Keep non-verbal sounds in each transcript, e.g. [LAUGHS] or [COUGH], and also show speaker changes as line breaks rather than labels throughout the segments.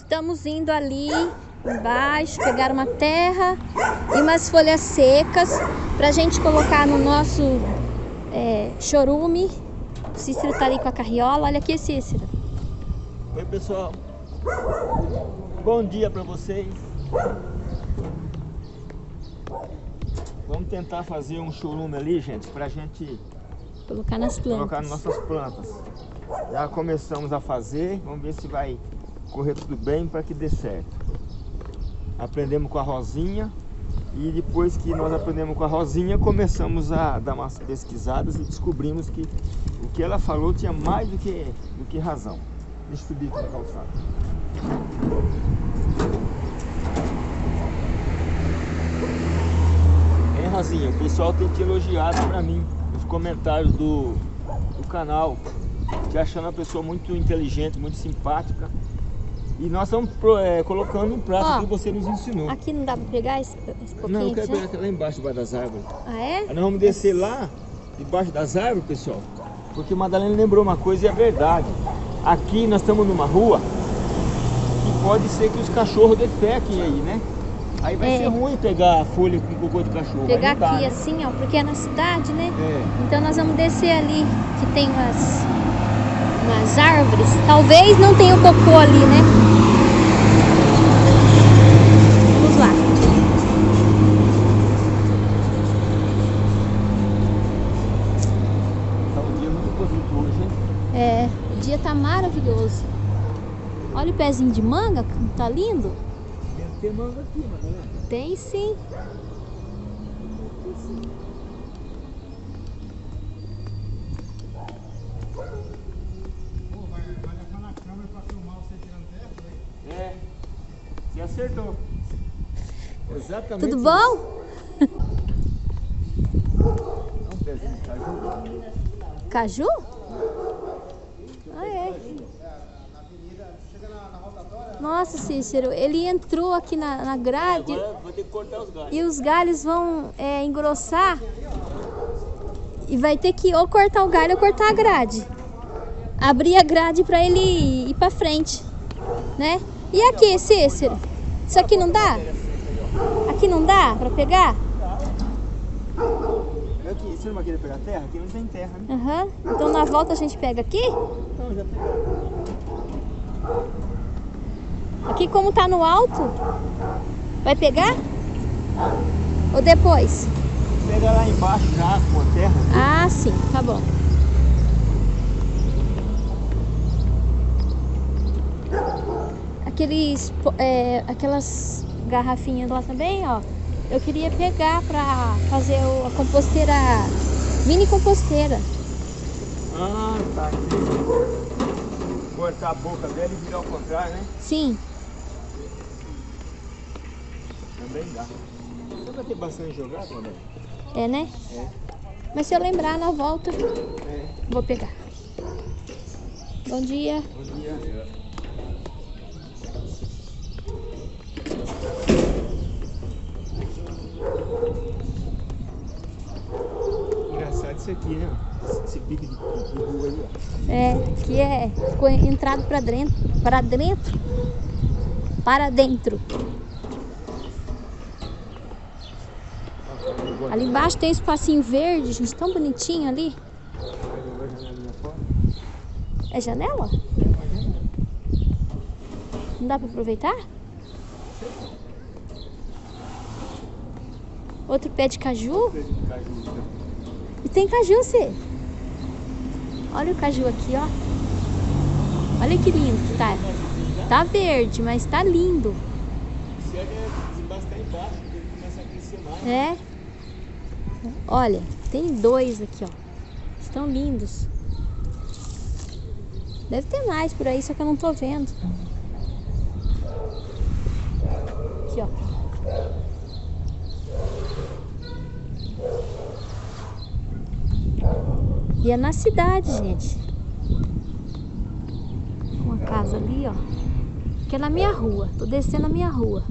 Estamos indo ali embaixo, pegar uma terra e umas folhas secas pra gente colocar no nosso é, chorume. O Cícero tá ali com a carriola. Olha aqui, Cícero.
Oi, pessoal. Bom dia pra vocês. Vamos tentar fazer um chorume ali, gente, pra gente
Colocar nas plantas.
colocar nas nossas plantas. Já começamos a fazer, vamos ver se vai correr tudo bem para que dê certo. Aprendemos com a Rosinha e depois que nós aprendemos com a Rosinha, começamos a dar umas pesquisadas e descobrimos que o que ela falou tinha mais do que, do que razão. Deixa eu subir aqui na calçada. Rosinha? O pessoal tem te elogiado para mim nos comentários do, do canal, te achando uma pessoa muito inteligente, muito simpática. E nós estamos é, colocando um prato
Ó,
que você nos ensinou.
Aqui não dá pra pegar esse, esse pouquinho?
Não, eu quero
de
pegar
chão?
lá embaixo, debaixo das árvores.
Ah, é?
Aí nós vamos descer lá, debaixo das árvores, pessoal. Porque Madalena lembrou uma coisa e é verdade. Aqui nós estamos numa rua que pode ser que os cachorros defequem aí, né? Aí vai
É.
ser ruim pegar a folha com cocô de cachorro.
Pegar aqui
né?
assim, ó, porque é na cidade, né?
É.
Então nós vamos descer ali, que tem umas, umas árvores. Talvez não tenha o cocô ali, né? Vamos lá.
Tá um dia muito bonito hoje, hein?
É, o dia tá maravilhoso. O pezinho de manga, tá lindo.
Deve ter manga aqui, Madalena.
Tem sim.
É. Você acertou. Exatamente.
Tudo bom?
É um pezinho de caju.
Caju? Ah, é. Nossa, Cícero, ele entrou aqui na, na grade
Agora vai ter que cortar os
e os galhos vão é, engrossar e vai ter que ou cortar o galho ou cortar a grade. Abrir a grade para ele ir para frente, né? E aqui, Cícero? Isso aqui não dá? Aqui não dá para pegar?
Aqui, você não vai querer pegar terra? Aqui não tem terra, né?
Aham. Então na volta a gente pega aqui?
Não, já pegou.
Aqui como tá no alto, vai pegar? Ou depois?
Pega lá embaixo já com a terra.
Ah, sim, tá bom. Aqueles, é, aquelas garrafinhas lá também, ó. Eu queria pegar pra fazer o- a composteira, mini composteira.
Ah, tá aqui. Cortar a boca dela e virar ao contrário, né?
Sim,
Também dá. Você vai ter bastante jogado, André?
é né?
É.
Mas se eu lembrar na volta,
É.
vou pegar. Bom dia.
Bom dia. Engraçado isso aqui, né? Esse- Esse pique de, de rua aí, ó.
Que é entrado para dentro, para dentro, para dentro. Ali embaixo tem um espacinho verde, gente, tão bonitinho ali. É janela? Não dá para aproveitar? Outro pé de caju? E tem caju, você. Olha o caju aqui, ó. Olha que lindo que tá. Tá verde, mas tá lindo.
É.
Olha, tem dois aqui, ó. Estão lindos. Deve ter mais por aí, só que eu não tô vendo. Aqui, ó. E é na cidade, gente. Casa ali, ó. Que é na minha rua. Tô descendo a minha rua.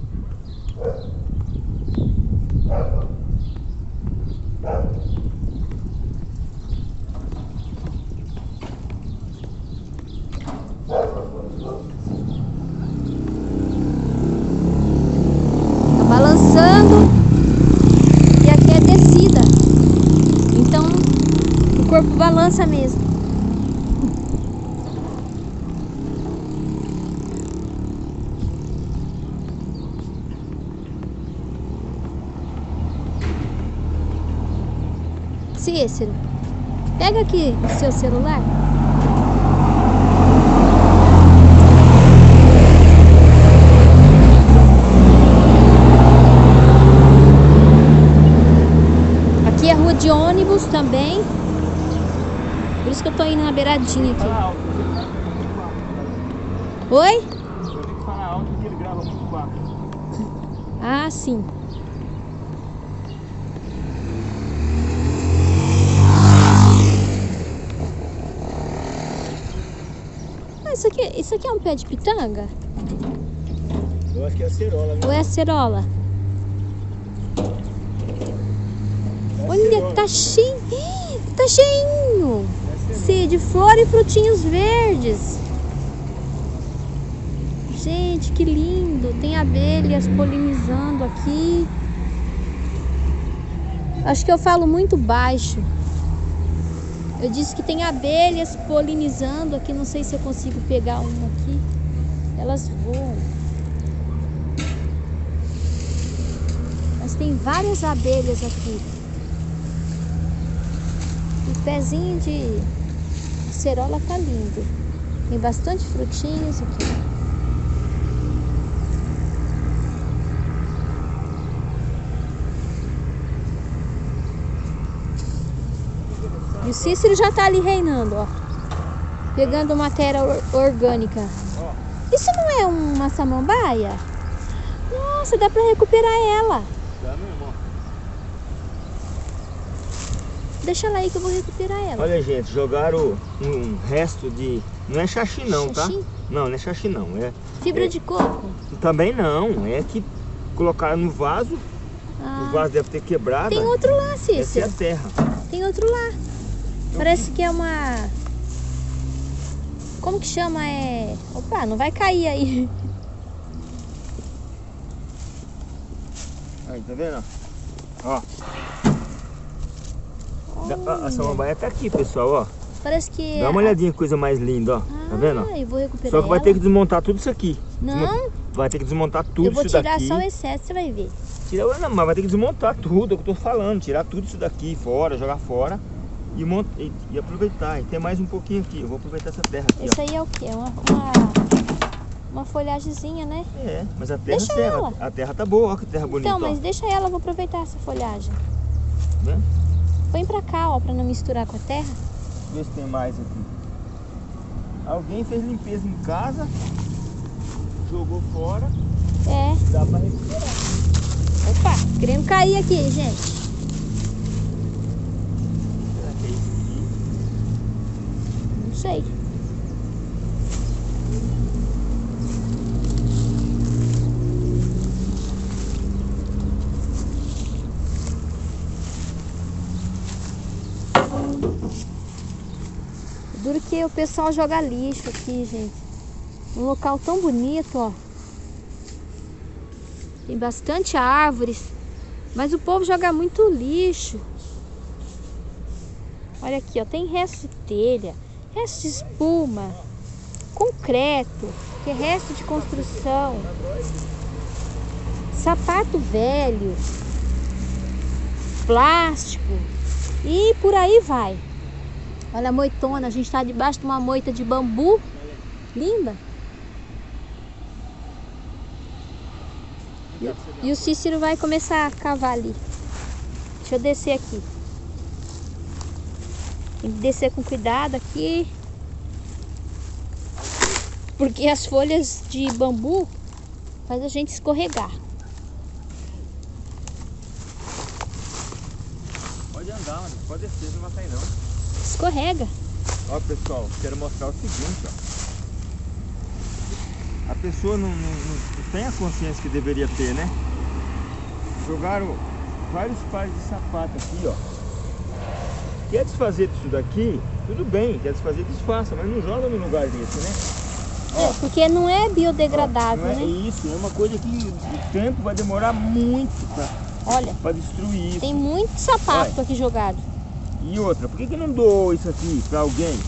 balançando e aqui é descida. Então o corpo balança mesmo. Cícero, pega aqui o seu celular. Aqui é rua de ônibus também. Por isso que eu tô indo na beiradinha aqui.
Fala alto, ele grava muito baixo.
Oi?
Eu tenho que falar alto porque ele grava muito baixo.
Ah, sim. Ah, isso aqui, é um pé de pitanga?
Eu acho que é a cerola, né?
Ou é acerola?
É
Olha,
cerola.
tá cheio. Tá cheinho.
É.
Sim, de flor e frutinhos verdes. Gente, que lindo. Tem abelhas polinizando aqui. Acho que eu falo muito baixo. Eu disse que tem abelhas polinizando aqui. Não sei se eu consigo pegar uma aqui. Elas voam. Mas tem várias abelhas aqui. O pezinho de cerola tá lindo. Tem bastante frutinhos aqui. E o Cícero já tá ali reinando, ó. Pegando matéria or- orgânica. Isso não é uma samambaia? Nossa, dá pra recuperar ela.
dá mesmo, ó.
Deixa ela aí que eu vou recuperar ela.
Olha, gente, jogaram um resto de... Não é xaxi não, tá?
Xaxi?
Não, não é xaxi não. É...
Fibra
é-
de coco?
Também não. É que colocaram no vaso. O
Ah,
vaso deve ter quebrado.
tem outro lá,
Essa é a
Cícero.
terra.
Tem outro lá. Parece que é uma. Como que chama? É. Opa, não vai cair aí.
Aí, tá vendo? Ó. A, a samambaia tá aqui, pessoal, ó.
Parece que.
Dá uma olhadinha que coisa mais linda, ó. Tá vendo? ó?
Ah, vou recuperar
Só que vai
ela.
ter que desmontar tudo isso aqui.
Não,
Vai ter que desmontar tudo
eu vou
isso
tirar
daqui.
só o excesso, você vai ver.
Tira, não, mas vai ter que desmontar tudo, é o que eu tô falando. Tirar tudo isso daqui fora, jogar fora e, mont... e, e aproveitar. E tem mais um pouquinho aqui. Eu vou aproveitar essa terra aqui,
Isso aí é o quê? Uma, uma, uma folhagemzinha, né?
É, mas a terra
Deixa
serra.
ela.
A terra tá boa, ó que terra bonita,
Então, mas
ó.
deixa ela, eu vou aproveitar essa folhagem.
Né?
Põe pra cá, ó, pra não misturar com a terra.
Vê se tem mais aqui. Alguém fez limpeza em casa, jogou fora,
É.
dá pra recuperar.
Opa, querendo cair aqui, gente.
Será que é isso aqui?
Não sei. Duro que o pessoal joga lixo aqui, gente. Um local tão bonito, ó. Tem bastante árvores. Mas o povo joga muito lixo. Olha aqui, ó. Tem resto de telha, resto de espuma, concreto, que é resto de construção, sapato velho, plástico e por aí vai. Olha a moitona, a gente está debaixo de uma moita de bambu, linda. E, e o Cícero vai começar a cavar ali. Deixa eu descer aqui. Tem que descer com cuidado aqui. Porque as folhas de bambu faz a gente escorregar.
Pode andar, mano. pode descer, não vai cair não.
Escorrega.
Ó pessoal, quero mostrar o seguinte, ó. A pessoa não, não- não tem a consciência que deveria ter, né? Jogaram vários pares de sapato aqui, ó. Quer desfazer disso daqui? Tudo bem, quer desfazer, desfaça, mas não joga no lugar desse, né? Ó,
Porque não é biodegradável,
não é
né?
isso, é uma coisa que o tempo vai demorar muito pra,
Olha,
pra destruir isso.
tem muito sapato aqui jogado.
E outra, por que, que não doou isso aqui pra alguém?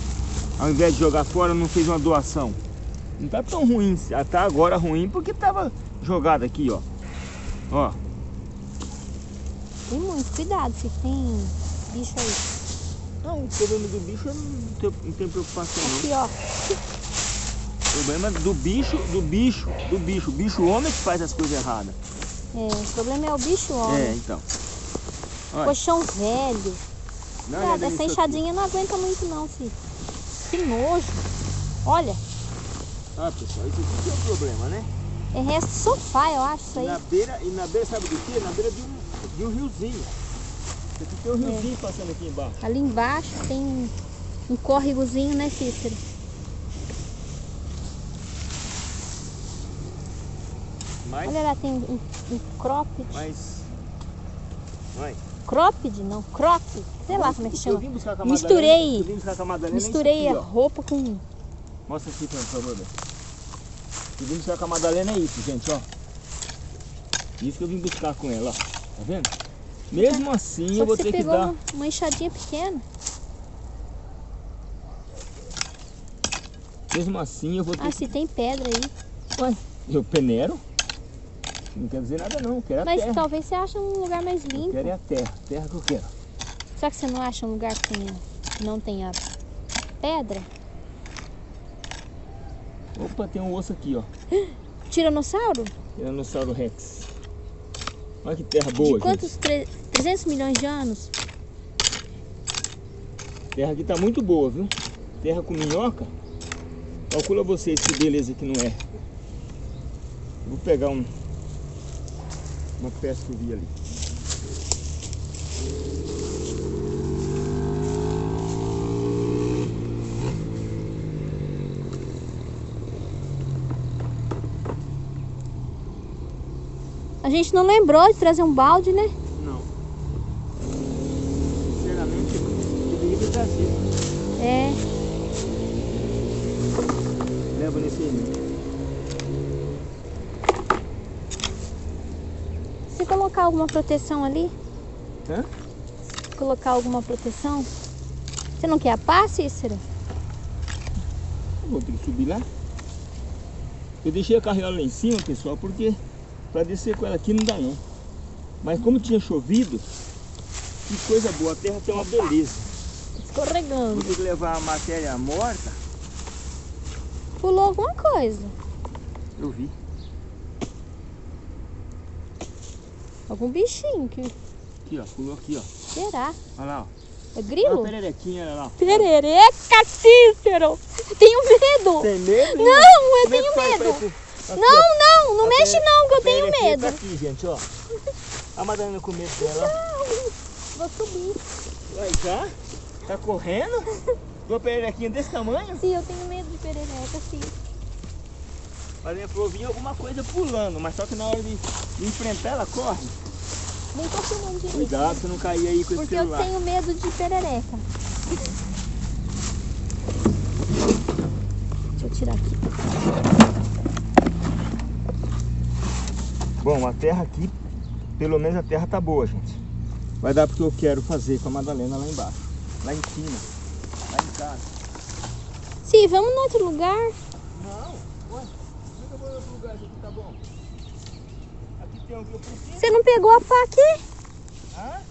Ao invés de jogar fora, não fez uma doação? Não tá tão ruim, ah, tá agora ruim porque tava jogado aqui, ó. Ó,
Tem muito, cuidado, se tem bicho aí.
Não, o problema do bicho eu não tenho, não tenho preocupação não.
Aqui, ó.
O problema do bicho, do bicho, do bicho. O bicho homem que faz as coisas erradas.
É, o problema é o bicho homem.
É, então. Olha,
Colchão velho. Nada,
olhada
essa
aqui.
enxadinha não aguenta muito não, filho. Que nojo. Olha,
Ah, pessoal, isso aqui que é o problema, né?
é resto de sofá, eu acho isso aí.
Na beira, e na beira, sabe do quê? Na beira de um, de um riozinho. Aqui tem um
É.
riozinho passando aqui embaixo.
Ali embaixo tem um, um córregozinho, né, Cícero?
Mas,
Olha lá, tem um, um cropped.
mas... Vai.
Cropped, não, crop. Sei lá como é que
Eu
chama. Misturei.
Madalena, eu vim buscar a é
Misturei
aqui,
a roupa com...
Mostra aqui, por favor. Eu vim buscar com a Madalena é isso, gente, ó. Isso que eu vim buscar com ela, ó. Tá vendo? Mesmo assim,
Só
eu vou
que
ter que dar...
uma, enxadinha pequena.
Mesmo assim, eu vou ter
Ah,
que...
se tem pedra aí.
Ué, eu peneiro? Não quer dizer nada não, eu quero a
Mas
terra.
talvez você ache um lugar mais
Eu
limpo.
quero é a terra, terra que eu quero.
Só que você não acha um lugar que não tenha pedra?
Opa, tem um osso aqui, ó. [GASPS]
Tiranossauro?
Tiranossauro Rex. Olha que terra boa,
de quantos?
gente.
Tre- 300 milhões de anos?
Terra aqui tá muito boa, viu? Terra com minhoca. Calcula vocês que beleza que não é. Eu Vou pegar um, uma peça que eu vi ali.
A gente não lembrou de trazer um balde, né?
Não. Sinceramente, eu deveria trazer.
É.
Leva nesse aí.
Se colocar alguma proteção ali,
Hã?
colocar alguma proteção. Você não quer a pá, Cícero?
Vou ter que subir lá. Eu deixei a carriola lá em cima, pessoal, porque para descer com ela aqui não dá não. Mas como tinha chovido, que coisa boa, a terra tem uma beleza.
Escorregando.
Vou ter que levar a matéria morta,
Pulou alguma coisa.
eu vi.
Algum bichinho que
Aqui, ó, pulou aqui, ó.
será?
Olha lá, ó.
É
Olha a
grilo?
pererequinha, olha lá.
Perereca, Cícero! Tenho medo!
Tem medo?
Não, eu
Como é
tenho
pra
medo!
Aqui,
Não, não, não
A
mexe não, que eu
a
tenho medo.
Tá aqui, gente, ó. A Madalena com medo dela, ó.
Vou subir.
Vai já? Tá correndo? [LAUGHS] Uma pererequinha desse tamanho?
Sim, eu tenho medo de perereca, sim.
Mas minha falou, vinha alguma coisa pulando, mas só que na hora de, de enfrentar ela corre.
Nem tô filmando direito.
Cuidado pra não cair aí com esse
Porque eu
celular.
tenho medo de perereca. Deixa eu tirar aqui.
Bom, a terra aqui, pelo menos a terra tá boa, gente. Vai dar porque eu quero fazer com a Madalena lá embaixo. Lá em cima. Lá em casa.
Sim, vamos no outro lugar.
Não, ué, por que eu vou em outro lugar? Isso aqui tá bom. Aqui tem o que eu preciso.
Você não pegou a pá aqui?
Hã?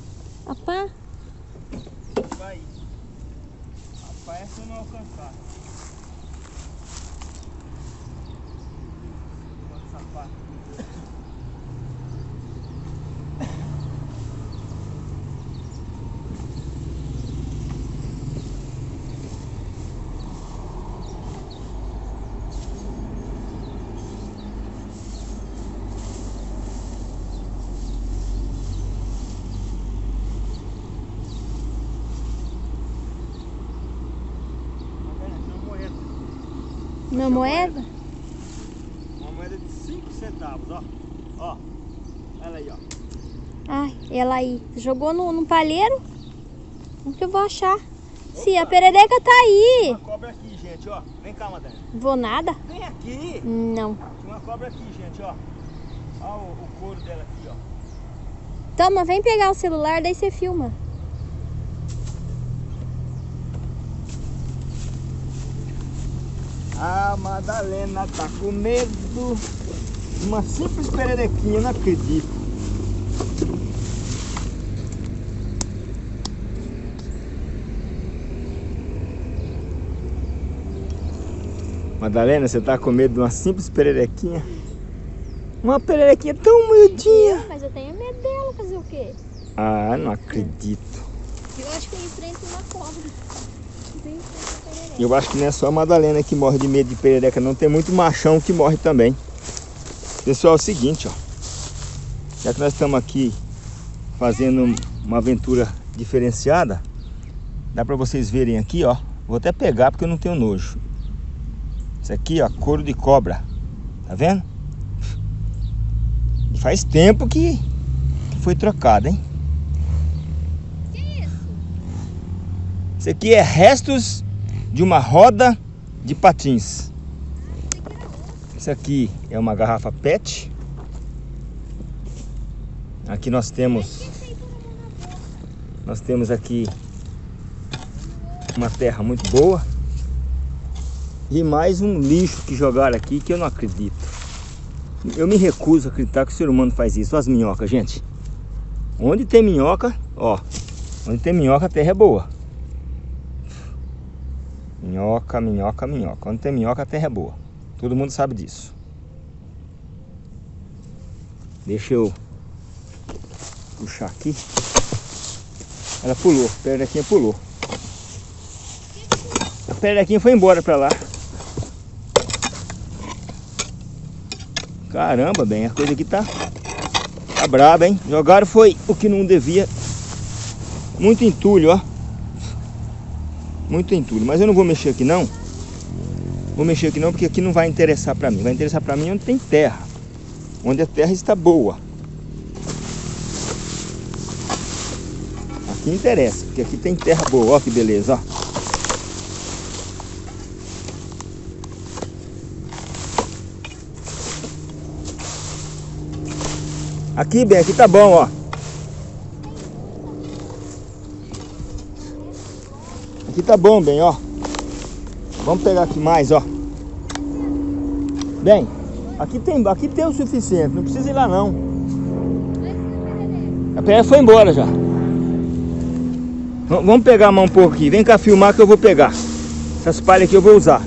A pá?
Vai. Rapaz, essa eu não alcançar. Quanto sapato. Tá vendo? Aqui é uma moeda.
Uma moeda?
Uma moeda de 5 centavos, ó. Ó. Olha aí, ó.
Ai, ela aí. Jogou no, no palheiro? Onde que eu vou achar? Sim, a perereca tá aí.
Uma cobra aqui, gente, ó. Vem cá, Madalena.
Vou nada?
Vem aqui.
Não.
Tinha uma cobra aqui, gente, ó. Olha o, o couro dela aqui, ó.
Toma, vem pegar o celular, daí você filma.
A Madalena tá com medo. Uma simples pererequinha, não acredito. Madalena, você tá com medo de uma simples pererequinha? Uma pererequinha tão miudinha.
Mas eu tenho medo dela, fazer o quê?
Ah, não acredito.
Eu acho que eu enfrento uma cobra. Eu enfrento.
Eu acho que não é só a Madalena que morre de medo de perereca, não. Tem muito machão que morre também. Pessoal, é o seguinte, ó. Já que nós estamos aqui fazendo uma aventura diferenciada, dá pra vocês verem aqui, ó. Vou até pegar porque eu não tenho nojo. Isso aqui, ó, couro de cobra. Tá vendo? E faz tempo que, que foi trocado, hein?
Que isso?
Isso aqui é restos de uma roda de patins. Isso aqui é uma garrafa PET. Aqui nós temos nós temos aqui uma terra muito boa. E mais um lixo que jogaram aqui que eu não acredito. Eu me recuso a acreditar que o ser humano faz isso. As minhocas, gente. Onde tem minhoca, ó. Onde tem minhoca, a terra é boa. Minhoca, minhoca, minhoca. Onde tem minhoca, a terra é boa. Todo mundo sabe disso. Deixa eu puxar aqui. Ela pulou, a pulou. A pererequinha foi embora pra lá. Caramba, bem, a coisa aqui tá, tá braba, hein? Jogaram foi o que não devia. Muito entulho, ó. Muito entulho. Mas eu não vou mexer aqui não. Vou mexer aqui não, porque aqui não vai interessar pra mim. Vai interessar pra mim onde tem terra. Onde a terra está boa. Aqui interessa, porque aqui tem terra boa. Ó que beleza, ó. Aqui, bem, aqui tá bom, ó. Aqui tá bom, bem, ó. Vamos pegar aqui mais, ó. Bem, aqui tem, aqui tem o suficiente, não precisa ir lá não. A perereca foi embora já. Vamos pegar a mão um pouco aqui. Vem cá filmar que eu vou pegar. Essas palhas aqui eu vou usar.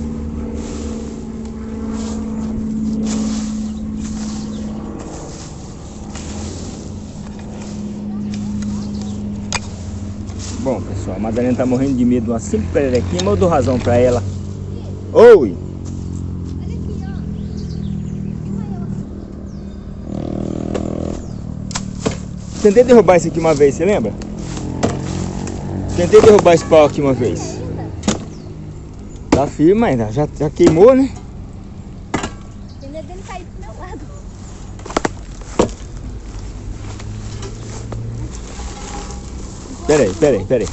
Bom, pessoal, a Madalena tá morrendo de medo de uma simples pererequinha, mas eu dou razão pra ela. Oi!
Olha aqui, ó.
Tentei derrubar isso aqui uma vez, você lembra? Tentei derrubar esse pau aqui uma vez. Tá firme ainda, já, já queimou, né?
Tem medo dele cair pro meu lado.
Pera aí, pera aí, pera aí.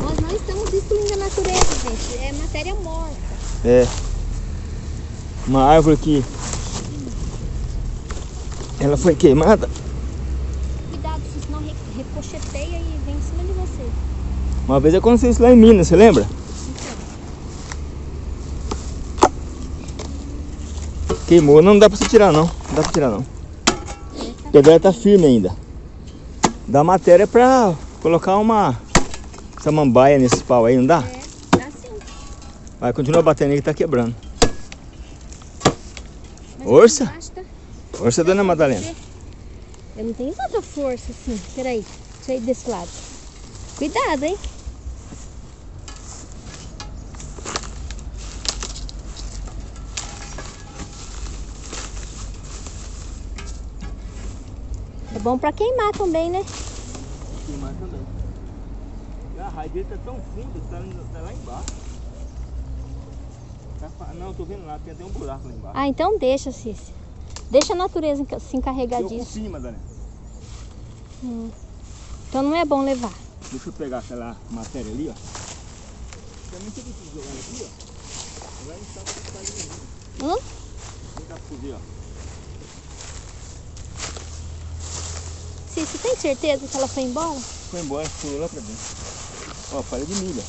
Nós não estamos destruindo a natureza, gente. É matéria morta.
É. Uma árvore que ela foi queimada.
Cuidado, senão ricocheteia e vem em cima de você.
Uma vez aconteceu isso lá em Minas, você lembra?
Então,
Queimou, não dá pra você tirar não. Não dá pra tirar não.
essa
A pedra tá firme ainda. Dá matéria pra colocar uma samambaia nesses pau aí, não dá?
é, tá assim.
Vai, continua batendo aí que tá quebrando.
Mas
Força?
tá-
Força, dona Madalena.
Eu não tenho tanta força assim. Peraí, deixa eu ir desse lado. Cuidado, hein? É bom pra queimar também, né?
Queimar também. A raiz dele tá tão fundo, tá, tá lá embaixo. Tá não, tô vendo lá, tem até um buraco lá embaixo.
Ah, então deixa, Cícia. Deixa a natureza se encarregar
eu
disso.
confio, Madalena.
Hum. Então não é bom levar.
Deixa eu pegar aquela matéria ali, ó. Também tem que jogar aqui, ó. Vai estar com a ali.
Hum?
Vem cá pra ó.
Você tem certeza que ela foi embora?
Foi embora, pulou lá pra dentro. Ó, palha de milho.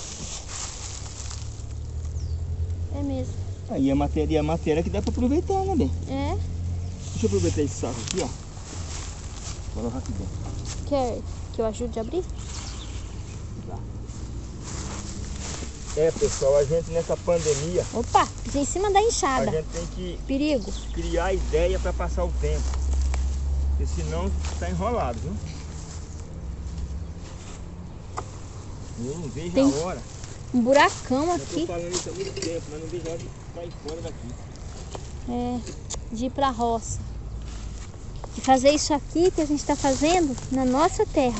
É mesmo.
Aí a matéria, a matéria que dá pra aproveitar, né, bem?
É?
Deixa eu aproveitar esse saco aqui, ó. Vou colocar aqui dentro.
Quer que eu ajude a abrir?
Tá. É, pessoal, a gente nessa pandemia,
Opa, em cima da
a
enxada.
gente tem que
Perigo.
criar ideia para passar o tempo. Porque senão está enrolado, viu? Eu não vejo
Tem-
a hora.
Um buracão
Eu
aqui.
tô falando isso há muito tempo, mas não vejo a hora de sair fora daqui.
É, de ir pra roça. De fazer isso aqui que a gente tá fazendo na nossa terra.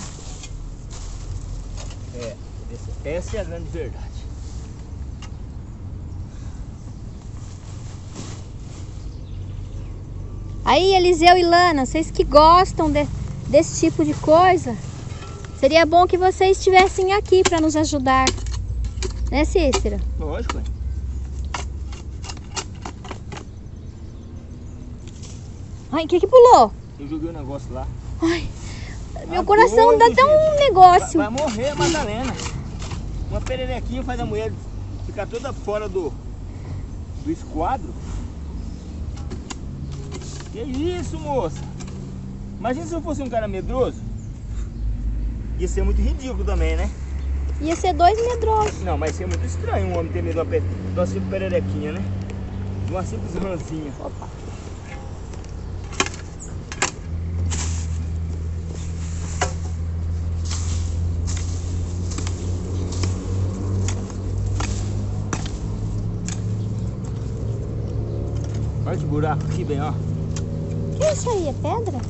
É, essa é a grande verdade.
Aí, Eliseu e Lana, vocês que gostam de- desse tipo de coisa, seria bom que vocês estivessem aqui para nos ajudar. Né, Cícera?
Lógico, é.
Ai, o que que pulou?
Eu joguei o negócio lá.
Ai, meu
Tá
coração dá até um negócio.
Vai, vai morrer a Madalena. Uma pererequinha faz a mulher ficar toda fora do, do esquadro. Que isso, moça? Imagina se eu fosse um cara medroso. Ia ser muito ridículo também, né?
Ia ser dois medrosos.
Não, mas ia ser muito estranho um homem ter medo de uma, simples pererequinha, né? De uma simples ranzinha.
Opa.
Olha que buraco aqui, bem, ó.
que isso aí? É pedra?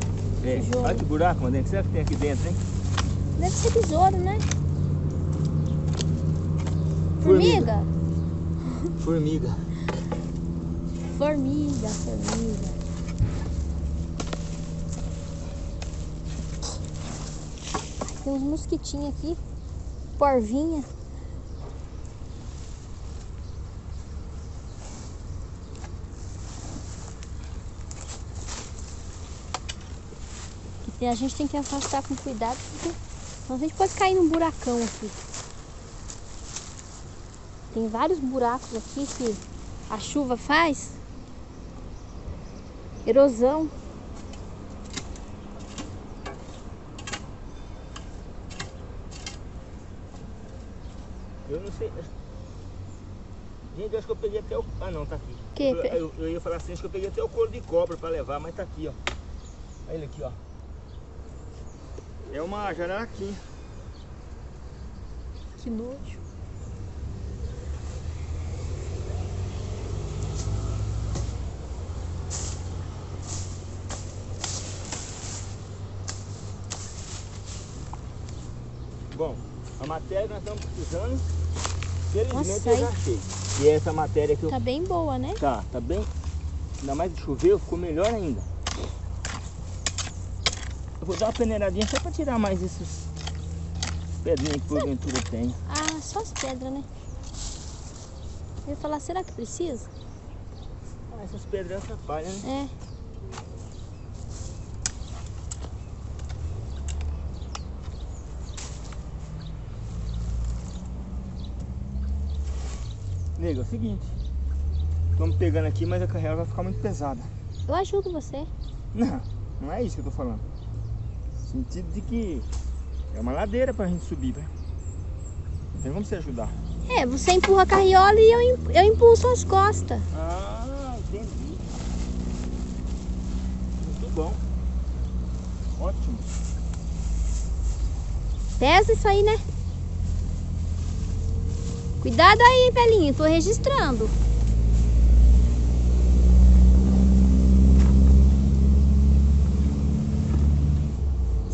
É,
Tijolo.
olha que buraco, mano. O que será que tem aqui dentro, hein?
Deve ser besouro, né?
Formiga.
Formiga?
Formiga.
Formiga. Tem uns mosquitinhos aqui. Porvinha. E a gente tem que afastar com cuidado, porque senão a gente pode cair num buracão aqui. Tem vários buracos aqui que a chuva faz. Erosão.
Eu não sei. Gente, eu acho que eu peguei até o. Ah, não, tá aqui.
Que?
Eu, eu- eu ia falar assim, acho que eu peguei até o couro de cobra pra levar, mas tá aqui, ó. Olha ele aqui, ó. É uma jararaquinha.
Que nojo.
Bom, a matéria que nós estamos precisando, felizmente
Nossa,
eu já achei. E essa matéria que eu.
Tá bem boa, né?
Tá, tá bem. Ainda mais que choveu, ficou melhor ainda. Eu vou dar uma peneiradinha só pra tirar mais esses pedrinhas que porventura tem.
Ah, só as pedras, né? Eu ia falar, será que precisa?
Ah, essas pedras atrapalham, né?
É.
Nego, é o seguinte. Estamos pegando aqui, mas a carreira vai ficar muito pesada.
Eu ajudo você.
Não, não é isso que eu tô falando. Sentido de que é uma ladeira pra gente subir, né? Não tem como você ajudar.
É, você empurra a carriola e eu, eu impulso as costas.
Ah, entendi. Muito bom. Ótimo.
Pesa isso aí, né? Cuidado aí, hein, velhinho. Tô registrando.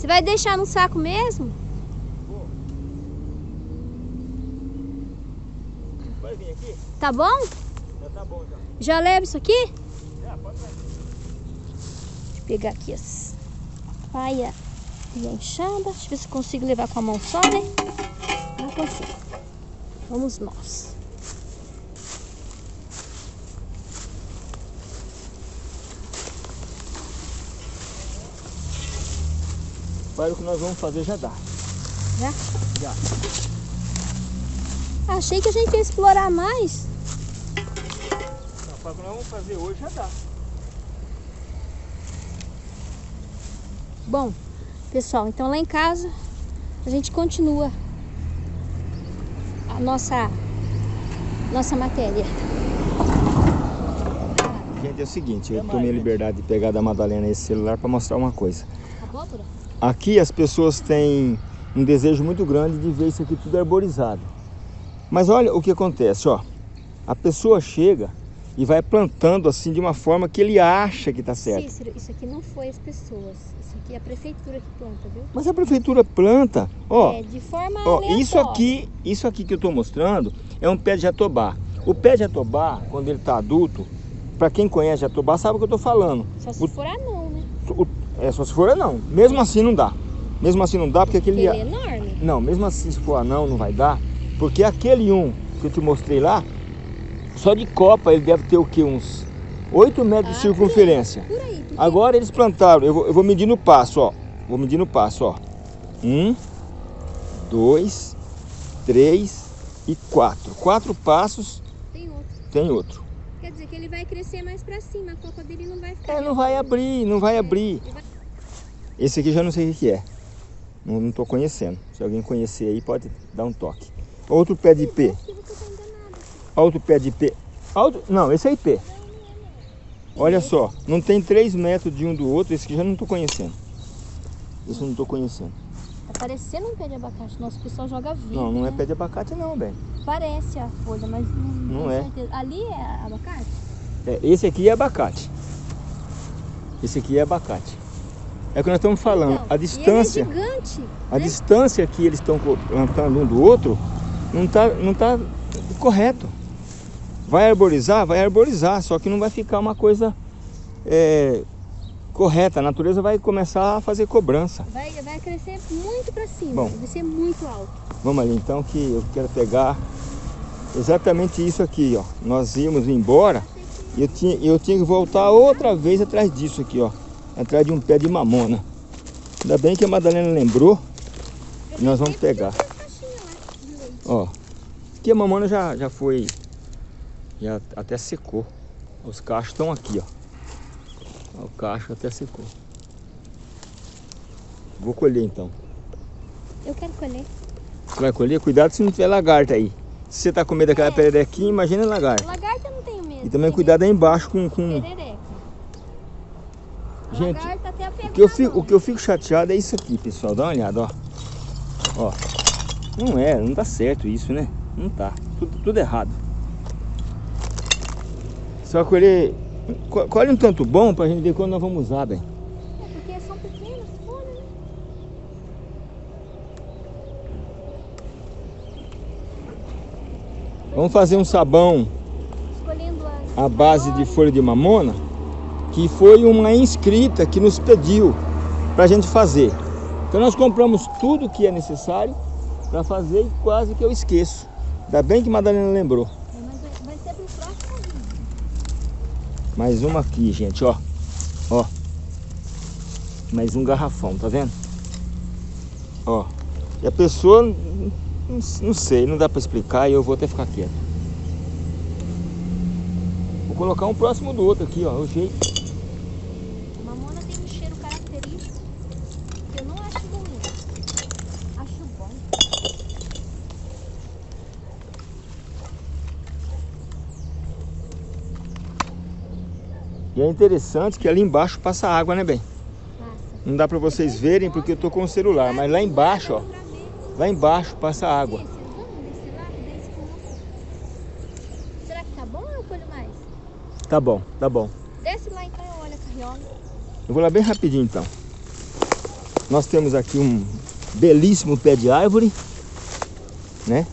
Você vai deixar no saco mesmo?
Pô. Vai vir aqui?
Tá bom?
Já tá bom já.
Já leva isso aqui?
Já, pode vai.
Deixa eu pegar aqui as paia E a enxada. Deixa eu ver se consigo levar com a mão só, né? Não consigo. Vamos nós.
Para o que nós vamos fazer já dá.
Já?
Já.
Achei que a gente ia explorar mais.
Para o que nós vamos fazer hoje já dá.
Bom, pessoal, então lá em casa a gente continua a nossa nossa matéria.
Gente, é o seguinte, eu tomei a liberdade de pegar da Madalena esse celular para mostrar uma coisa.
Abóbora?
Aqui as pessoas têm um desejo muito grande de ver isso aqui tudo arborizado. Mas olha o que acontece, ó. A pessoa chega e vai plantando assim de uma forma que ele acha que está certo.
Cícero, isso aqui não foi as pessoas. Isso aqui é a prefeitura que planta, viu?
Mas a prefeitura planta, ó.
é, de forma
Ó,
aleatória.
isso aqui, isso aqui que eu estou mostrando é um pé de jatobá. O pé de jatobá, quando ele está adulto, para quem conhece jatobá sabe o que eu estou falando.
Só se
o-
for anão, né?
O- é só se for não. Mesmo assim não dá. Mesmo assim não dá porque aquele
Ele é enorme.
não, mesmo assim se for anão não vai dar, porque aquele um que eu te mostrei lá, só de copa ele deve ter o que uns 8 metros de
Ah,
circunferência.
Por aí. porque
Agora eles plantaram, eu vou, eu vou medir no passo, ó. Vou medir no passo, ó. Um, dois, três e quatro. Quatro passos
Tem outro.
tem outro.
Quer dizer que ele vai crescer mais pra cima. A copa dele não vai ficar...
É, não vai abrir, não vai abrir.
Ele vai-
Esse aqui já não sei o que é. Não, tô conhecendo. Se alguém conhecer aí, pode dar um toque. Outro pé de
tá enganado.
Outro pé de ipê. Outro... Não, esse é ipê. Olha só, não tem 3 metros de um do outro. Esse aqui já não tô conhecendo. Esse eu não tô conhecendo.
Parecendo um pé de abacate. Nosso pessoal joga vídeo.
Não, não é
né?
pé de abacate não, bem.
Parece a folha, mas não,
Não
tenho
é.
certeza. Ali é abacate?
É, esse aqui é abacate. Esse aqui é abacate. É o que nós estamos falando.
Então,
a
e
distância,
é gigante.
a
né?
distância que eles estão plantando um do outro não está não tá correto. Vai arborizar? Vai arborizar, só que não vai ficar uma coisa é, correta. A natureza vai começar a fazer cobrança.
Vai, vai crescer muito pra cima.
Bom.
Vai ser muito alto.
Vamos ali então que eu quero pegar exatamente isso aqui, ó. Nós íamos embora e eu tinha, eu tinha que voltar outra vez atrás disso aqui, ó. Atrás de um pé de mamona. Ainda bem que a Madalena lembrou e nós vamos pegar. Ó. Aqui a mamona já, já foi. Já até secou. Os cachos estão aqui, ó. O cacho até secou. Vou colher então.
Eu quero colher.
Você vai colher? Cuidado se não tiver lagarta aí. Se você tá com medo daquela
É.
pererequinha, imagina lagarta.
Lagarta eu não tenho medo.
E também cuidado aí embaixo com... com...
Perereca.
Gente, o que, eu fico, o que eu fico chateado é isso aqui, pessoal. Dá uma olhada, ó. Ó. Não é, não tá certo isso, né? Não tá. Tudo, tudo errado. Só colher... co- Colhe um tanto bom pra gente ver quando nós vamos usar, bem.
É porque são pequenas folhas, né?
Vamos fazer um sabão à base de folha de mamona, que foi uma inscrita que nos pediu para a gente fazer. Então nós compramos tudo que é necessário para fazer e quase que eu esqueço. Ainda bem que Madalena lembrou.
É, mas vai- vai ser pro próximo vídeo.
Mais uma aqui, gente, ó. Ó. Mais um garrafão, tá vendo? Ó. E a pessoa, não, sei, não dá para explicar e eu vou até ficar quieto. Vou colocar um próximo do outro aqui, ó. O jeito.
A mamona tem um cheiro característico que eu não acho ruim. Acho bom.
E é interessante que ali embaixo passa água, né, bem? Não dá pra vocês verem porque eu tô com o celular, mas lá embaixo, ó. Lá embaixo passa água.
Será que tá bom ou eu colho mais?
Tá bom, tá bom.
Desce lá então eu olho a carriola.
Eu vou lá bem rapidinho então. Nós temos aqui um belíssimo pé de árvore, né?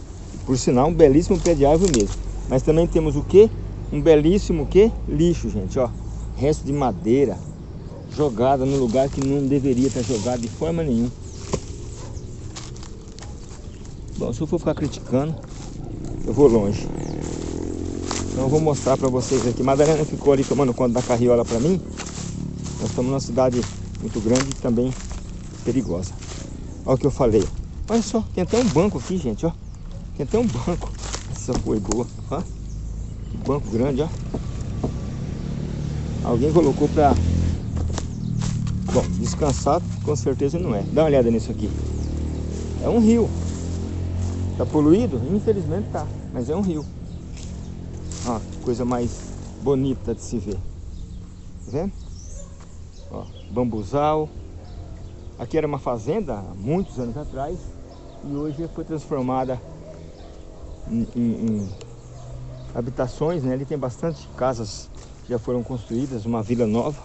Por sinal, um belíssimo pé de árvore mesmo. Mas também temos o quê? Um belíssimo o quê? Lixo, gente, ó. Resto de madeira. jogada no lugar que não deveria estar jogada de forma nenhuma. Bom, se eu for ficar criticando, eu vou longe. Então eu vou mostrar para vocês aqui. Madalena ficou ali tomando conta da carriola para mim. Nós estamos numa cidade muito grande e também perigosa. Olha o que eu falei. Olha só, tem até um banco aqui, gente, ó. Tem até um banco. Essa foi boa, ó. Banco grande, ó. Alguém colocou pra... Bom, descansar com certeza não é. Dá uma olhada nisso aqui. É um rio. Tá poluído? Infelizmente tá. Mas é um rio. Ó, coisa mais bonita de se ver. Tá vendo? Ó, bambuzal. Aqui era uma fazenda há muitos anos atrás e hoje foi transformada em, em, em habitações, né? Ali tem bastante casas já foram construídas, uma vila nova.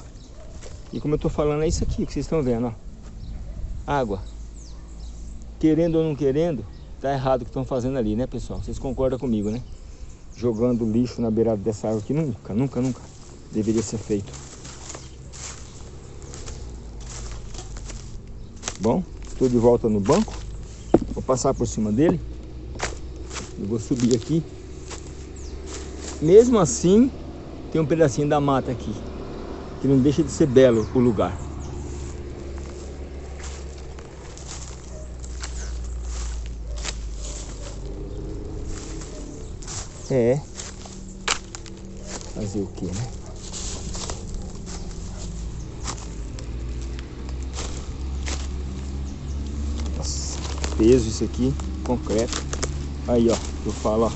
E como eu estou falando, é isso aqui que vocês estão vendo, ó. Água. Querendo ou não querendo, tá errado o que estão fazendo ali, né, pessoal? Vocês concordam comigo, né? Jogando lixo na beirada dessa água aqui, nunca, nunca, nunca deveria ser feito. Bom, estou de volta no banco. Vou passar por cima dele. Eu vou subir aqui. Mesmo assim, tem um pedacinho da mata aqui. Que não deixa de ser belo o lugar. É. Fazer o que, né? peso isso aqui, concreto. Aí, ó, eu falo, ó.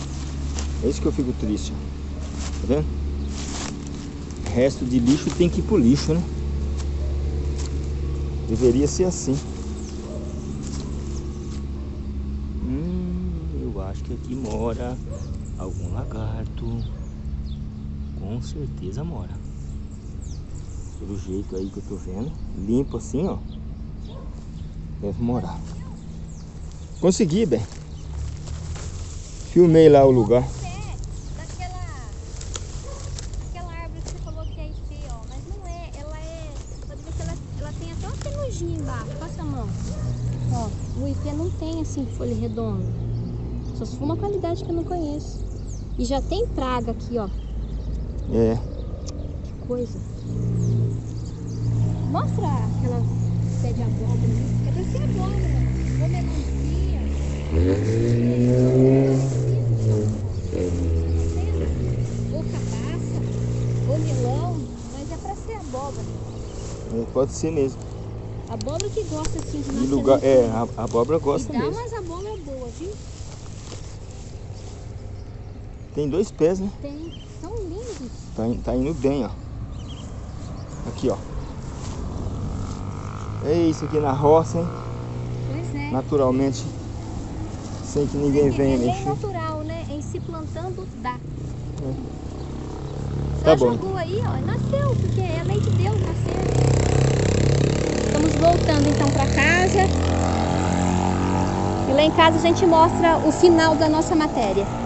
É isso que eu fico triste. Tá vendo? Resto de lixo tem que ir pro lixo, né? Deveria ser assim. Hum, eu acho que aqui mora algum lagarto. Com certeza mora. Pelo jeito aí que eu tô vendo. Limpo assim, ó. Deve morar. Consegui, bem. Filmei lá o lugar.
Daquela, daquela árvore que você falou que é IP, ó. Mas não é, ela é. Pode ver que ela, ela tem até uma penugem embaixo. Passa a mão. Ó, o IP não tem assim folha redonda. Só se for uma qualidade que eu não conheço. E já tem praga aqui, ó.
É.
Que coisa. Mostra aquela pé de abóbora. É pra ser abóbora. Ou melancia. Ou cabaça, ou melão, mas é pra ser abóbora.
É, pode ser mesmo.
Abóbora que gosta assim de
E lugar, é, a, a abóbora gosta
e dá
mesmo.
umas viu?
Tem dois pés, né?
Tem, são lindos.
Tá, tá indo bem, ó. Aqui, ó. É isso aqui na roça, hein?
Pois é.
Naturalmente, sem que ninguém
Tem
venha
é
mexer.
natural, né? Em se plantando, dá.
Tá
Ela
bom.
jogou aí, ó, nasceu, porque é lei de Deus, nasceu. Estamos voltando então para casa. E lá em casa a gente mostra o final da nossa matéria.